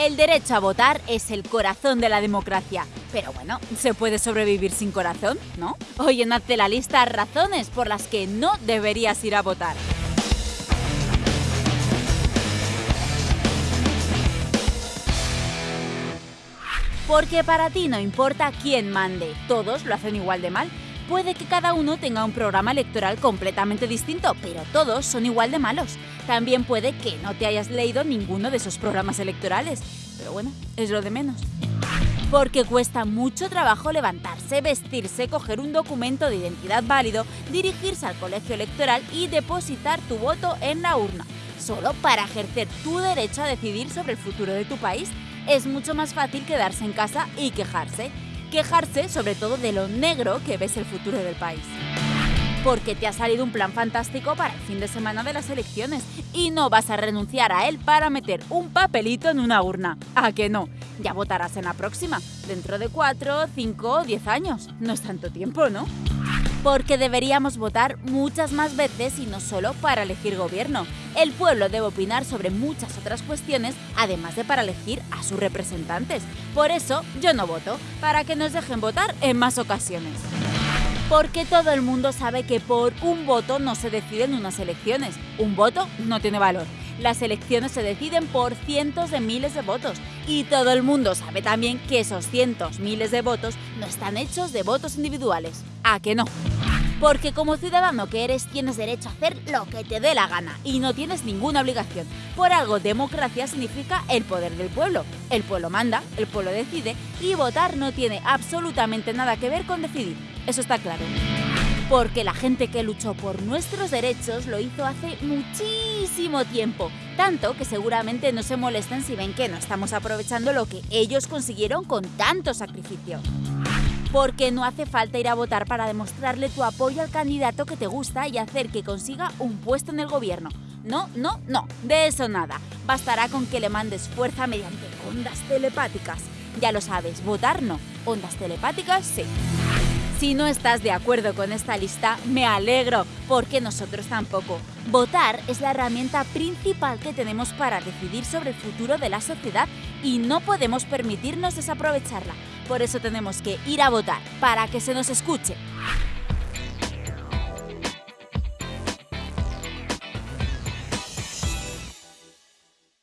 El derecho a votar es el corazón de la democracia. Pero bueno, se puede sobrevivir sin corazón, ¿no? Hoy en Hazte la lista razones por las que no deberías ir a votar. Porque para ti no importa quién mande, todos lo hacen igual de mal. Puede que cada uno tenga un programa electoral completamente distinto, pero todos son igual de malos. También puede que no te hayas leído ninguno de esos programas electorales, pero bueno, es lo de menos. Porque cuesta mucho trabajo levantarse, vestirse, coger un documento de identidad válido, dirigirse al colegio electoral y depositar tu voto en la urna, solo para ejercer tu derecho a decidir sobre el futuro de tu país es mucho más fácil quedarse en casa y quejarse. Quejarse sobre todo de lo negro que ves el futuro del país. Porque te ha salido un plan fantástico para el fin de semana de las elecciones y no vas a renunciar a él para meter un papelito en una urna. ¿A que no? Ya votarás en la próxima, dentro de 4, 5 o 10 años. No es tanto tiempo, ¿no? Porque deberíamos votar muchas más veces y no solo para elegir gobierno. El pueblo debe opinar sobre muchas otras cuestiones, además de para elegir a sus representantes. Por eso yo no voto, para que nos dejen votar en más ocasiones. Porque todo el mundo sabe que por un voto no se deciden unas elecciones. Un voto no tiene valor. Las elecciones se deciden por cientos de miles de votos y todo el mundo sabe también que esos cientos miles de votos no están hechos de votos individuales. ¿A que no? Porque como ciudadano que eres tienes derecho a hacer lo que te dé la gana y no tienes ninguna obligación. Por algo, democracia significa el poder del pueblo. El pueblo manda, el pueblo decide y votar no tiene absolutamente nada que ver con decidir. Eso está claro. Porque la gente que luchó por nuestros derechos lo hizo hace muchísimo tiempo, tanto que seguramente no se molesten si ven que no estamos aprovechando lo que ellos consiguieron con tanto sacrificio porque no hace falta ir a votar para demostrarle tu apoyo al candidato que te gusta y hacer que consiga un puesto en el gobierno. No, no, no, de eso nada. Bastará con que le mandes fuerza mediante ondas telepáticas. Ya lo sabes, votar no, ondas telepáticas sí. Si no estás de acuerdo con esta lista, me alegro, porque nosotros tampoco. Votar es la herramienta principal que tenemos para decidir sobre el futuro de la sociedad y no podemos permitirnos desaprovecharla. Por eso tenemos que ir a votar, para que se nos escuche.